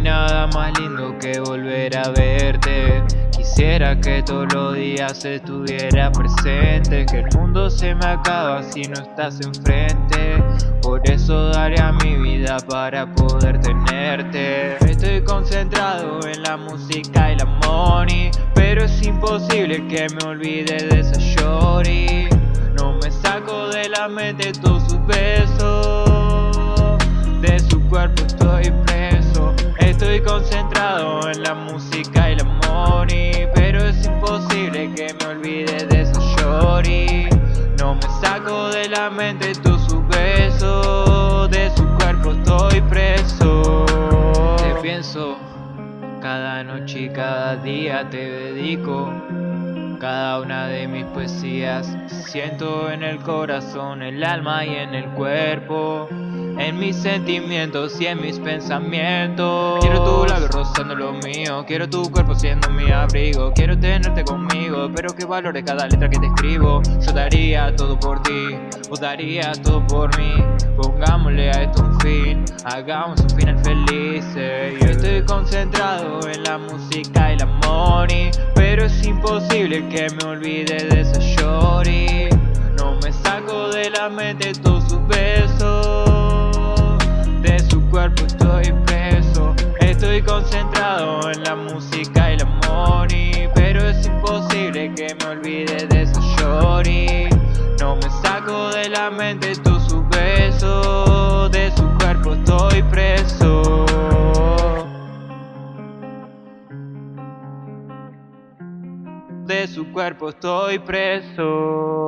nada más lindo que volver a verte. Quisiera que todos los días estuviera presente Que el mundo se me acaba si no estás enfrente. Por eso daría mi vida para poder tenerte. Estoy concentrado en la música y la money Pero es imposible que me olvide de esa shorty. No me saco de la mente todos sus besos en la música y la money Pero es imposible que me olvide de esa shorty No me saco de la mente todos sus besos De su cuerpo estoy preso. Te pienso cada noche y cada día te dedico cada una de mis poesías. Siento en el corazón, el alma y en el cuerpo En mis sentimientos y en mis pensamientos. Quiero tu labio rozando lo mío. Quiero tu cuerpo siendo mi abrigo. Quiero tenerte conmigo Pero que valore cada letra que te escribo. Yo daría todo por ti Vos darías todo por mí. Pongámosle a esto un fin Hagamos un final feliz Yo estoy concentrado en la música y la money Pero es imposible que me olvide de esa shorty No me saco de la mente todos sus concentrado en la música y la money Pero es imposible que me olvide de esa shorty No me saco de la mente todos sus besos De su cuerpo estoy preso. De su cuerpo estoy preso